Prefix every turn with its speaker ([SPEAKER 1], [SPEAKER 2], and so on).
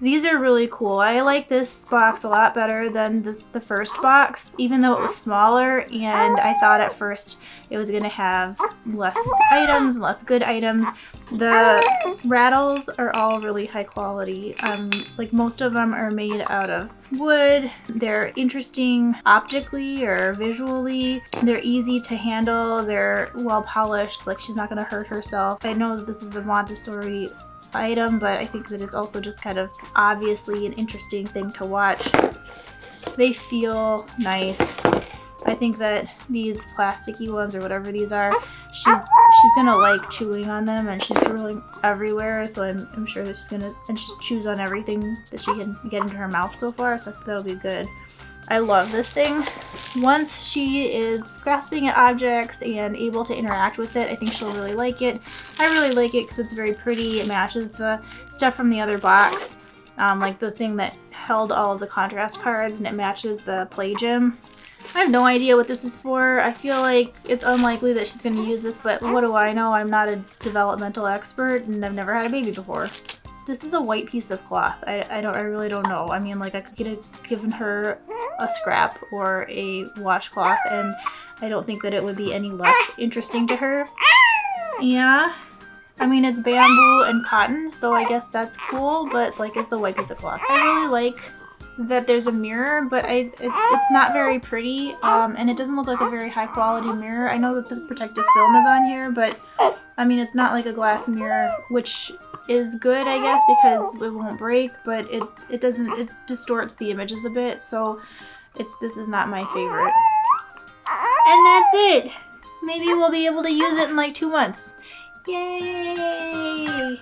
[SPEAKER 1] These are really cool. I like this box a lot better than this, the first box, even though it was smaller and I thought at first it was going to have less items, less good items. The rattles are all really high quality. Um, like most of them are made out of wood. They're interesting optically or visually. They're easy to handle. They're well polished. Like she's not going to hurt herself. I know this is a Montessori item, but I think that it's also just kind of obviously an interesting thing to watch. They feel nice. I think that these plasticky ones or whatever these are, she's she's gonna like chewing on them and she's drooling everywhere so I'm, I'm sure that she's gonna and she chews on everything that she can get into her mouth so far so that'll be good. I love this thing. Once she is grasping at objects and able to interact with it, I think she'll really like it. I really like it because it's very pretty. It matches the stuff from the other box, um, like the thing that held all of the contrast cards, and it matches the play gym. I have no idea what this is for. I feel like it's unlikely that she's going to use this, but what do I know? I'm not a developmental expert and I've never had a baby before. This is a white piece of cloth. I, I don't I really don't know. I mean like I could have given her a scrap or a washcloth and I don't think that it would be any less interesting to her. Yeah. I mean it's bamboo and cotton so I guess that's cool but like it's a white piece of cloth. I really like that there's a mirror, but I it, it's not very pretty, um, and it doesn't look like a very high quality mirror. I know that the protective film is on here, but I mean it's not like a glass mirror, which is good, I guess, because it won't break, but it, it doesn't, it distorts the images a bit, so it's this is not my favorite. And that's it! Maybe we'll be able to use it in like two months. Yay!